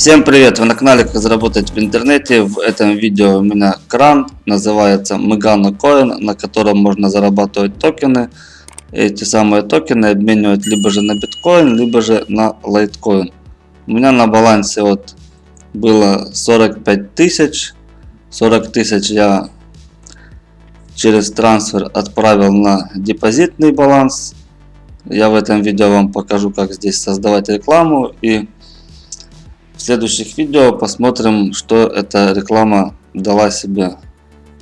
Всем привет! Вы на канале Как заработать в интернете. В этом видео у меня кран, называется Megano Coin, на котором можно зарабатывать токены. Эти самые токены обменивать либо же на биткоин, либо же на лайткоин. У меня на балансе вот было 45 тысяч. 40 тысяч я через трансфер отправил на депозитный баланс. Я в этом видео вам покажу, как здесь создавать рекламу и в следующих видео посмотрим, что эта реклама дала себе.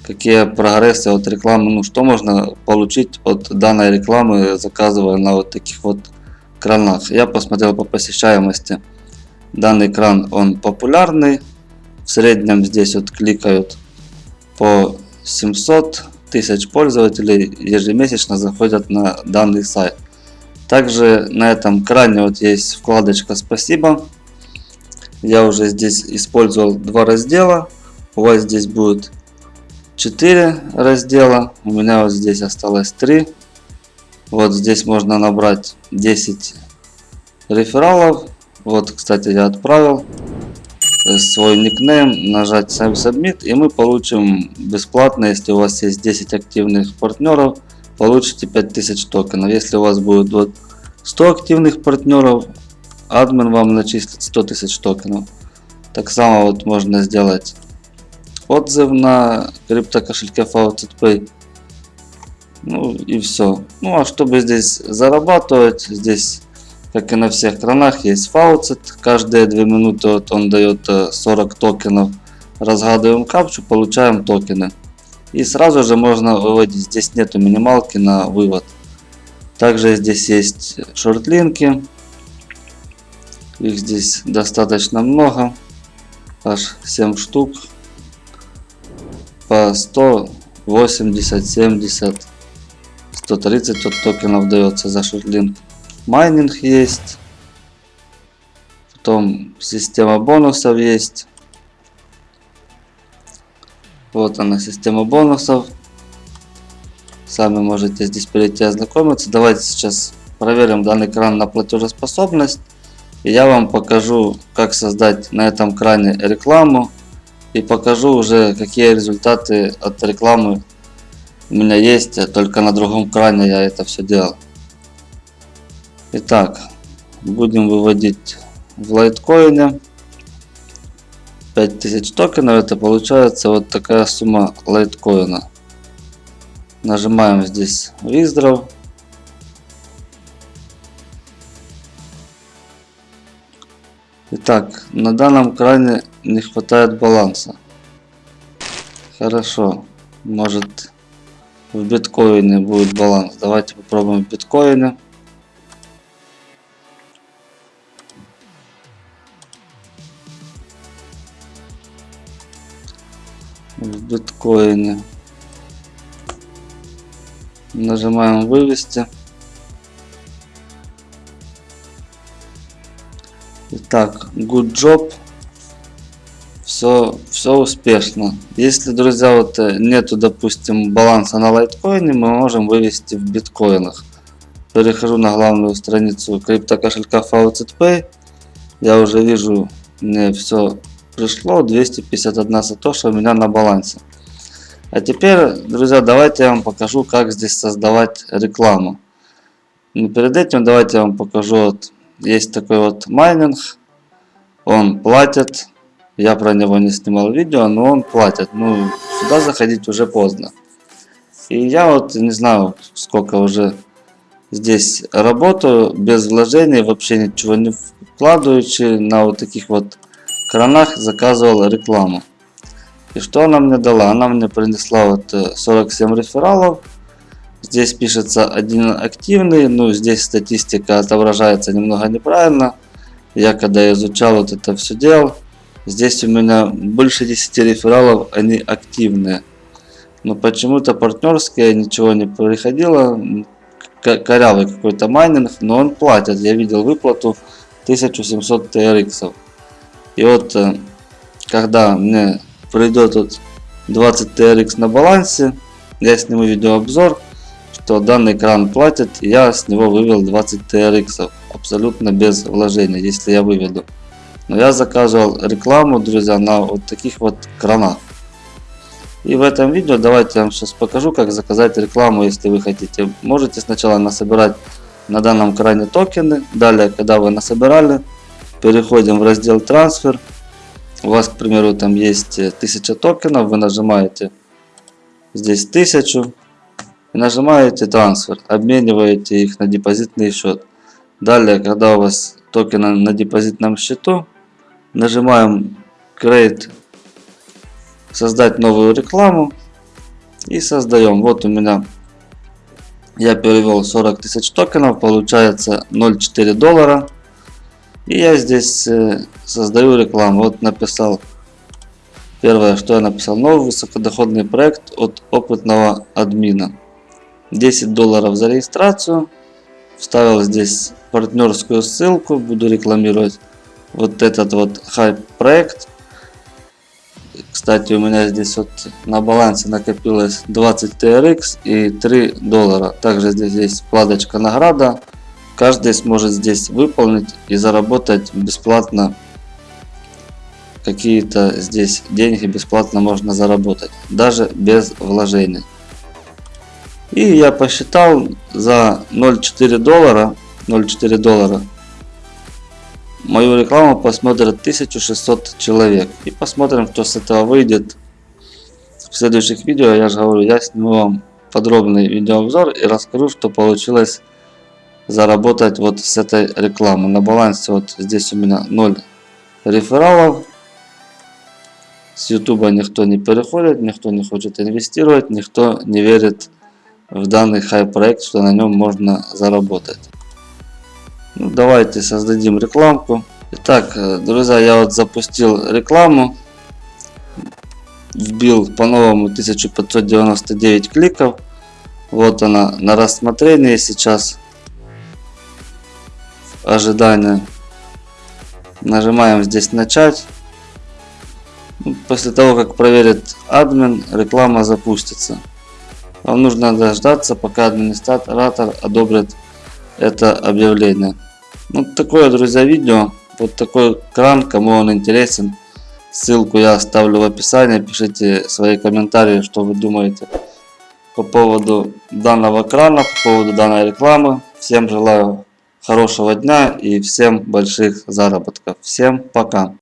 Какие прогрессы от рекламы, ну что можно получить от данной рекламы, заказывая на вот таких вот кранах. Я посмотрел по посещаемости. Данный кран, он популярный. В среднем здесь вот кликают по 700 тысяч пользователей ежемесячно заходят на данный сайт. Также на этом кране вот есть вкладочка «Спасибо». Я уже здесь использовал два раздела. У вас здесь будет 4 раздела. У меня вот здесь осталось 3. Вот здесь можно набрать 10 рефералов. Вот, кстати, я отправил свой никнейм, нажать Submit, и мы получим бесплатно, если у вас есть 10 активных партнеров, получите 5000 токенов. Если у вас будет вот 100 активных партнеров, админ вам начислит 100 тысяч токенов. Так само вот можно сделать отзыв на криптокошельке FaucetPay. Ну и все. Ну а чтобы здесь зарабатывать, здесь как и на всех кранах есть Faucet. Каждые 2 минуты вот он дает 40 э, токенов. Разгадываем капчу, получаем токены. И сразу же можно выводить. Здесь нету минималки на вывод. Также здесь есть шортлинки. Их здесь достаточно много. Аж 7 штук. По 180, 70, 130 от токенов дается за шортлинк. Майнинг есть. Потом система бонусов есть. Вот она, система бонусов. Сами можете здесь перейти ознакомиться. Давайте сейчас проверим данный кран на платежеспособность. И я вам покажу, как создать на этом кране рекламу. И покажу уже, какие результаты от рекламы у меня есть. Только на другом кране я это все делал. Итак, будем выводить в лайткоине 5000 токенов. Это получается вот такая сумма лайткоина. Нажимаем здесь Withdraw. Итак, на данном кране не хватает баланса. Хорошо, может в биткоине будет баланс. Давайте попробуем в биткоине. В биткоине. Нажимаем вывести. Так, good job. Все, все успешно. Если, друзья, вот э, нету, допустим, баланса на лайткоине, мы можем вывести в биткоинах. Перехожу на главную страницу криптокошелька FaucetPay. Я уже вижу, мне все пришло. 251 сатоша у меня на балансе. А теперь, друзья, давайте я вам покажу, как здесь создавать рекламу. Но перед этим давайте я вам покажу вот есть такой вот майнинг. Он платит. Я про него не снимал видео, но он платит. Ну, сюда заходить уже поздно. И я вот не знаю, сколько уже здесь работаю, без вложений, вообще ничего не вкладывающий, на вот таких вот кранах заказывал рекламу. И что она мне дала? Она мне принесла вот 47 э, рефералов. Здесь пишется один активный, ну здесь статистика отображается немного неправильно. Я когда изучал вот это все делал, здесь у меня больше 10 рефералов, они активные. Но почему-то партнерские ничего не приходило, корявый какой-то майнинг, но он платит. Я видел выплату 1700 TRX. И вот э, когда мне придет вот 20 TRX на балансе, я сниму видеообзор, что данный кран платит, я с него вывел 20 TRX абсолютно без вложения, если я выведу. Но я заказывал рекламу, друзья, на вот таких вот кранах. И в этом видео давайте я вам сейчас покажу, как заказать рекламу, если вы хотите. Можете сначала насобирать на данном кране токены. Далее, когда вы насобирали, переходим в раздел трансфер. У вас, к примеру, там есть 1000 токенов, вы нажимаете здесь 1000 и нажимаете трансфер, обмениваете их на депозитный счет. Далее, когда у вас токены на депозитном счету, нажимаем Create, создать новую рекламу и создаем. Вот у меня я перевел 40 тысяч токенов, получается 0,4 доллара. И я здесь э, создаю рекламу. Вот написал, первое, что я написал, новый высокодоходный проект от опытного админа. 10 долларов за регистрацию. Вставил здесь партнерскую ссылку, буду рекламировать вот этот вот хайп проект. Кстати, у меня здесь вот на балансе накопилось 20 TRX и 3 доллара. Также здесь есть вкладочка награда. Каждый сможет здесь выполнить и заработать бесплатно какие-то здесь деньги бесплатно можно заработать. Даже без вложений. И я посчитал за 0,4 доллара, 0,4 доллара мою рекламу посмотрят 1600 человек. И посмотрим, кто с этого выйдет. В следующих видео, я же говорю, я сниму вам подробный видеообзор и расскажу, что получилось заработать вот с этой рекламы. На балансе вот здесь у меня 0 рефералов. С YouTube никто не переходит, никто не хочет инвестировать, никто не верит в данный хай-проект, что на нем можно заработать. Ну, давайте создадим рекламку. Итак, э, друзья, я вот запустил рекламу. Вбил по-новому 1599 кликов. Вот она на рассмотрении сейчас. Ожидание. Нажимаем здесь начать. Ну, после того, как проверит админ, реклама запустится. Вам нужно дождаться, пока администратор одобрит это объявление. Ну, такое, друзья, видео. Вот такой кран, кому он интересен. Ссылку я оставлю в описании. Пишите свои комментарии, что вы думаете по поводу данного крана, по поводу данной рекламы. Всем желаю хорошего дня и всем больших заработков. Всем пока.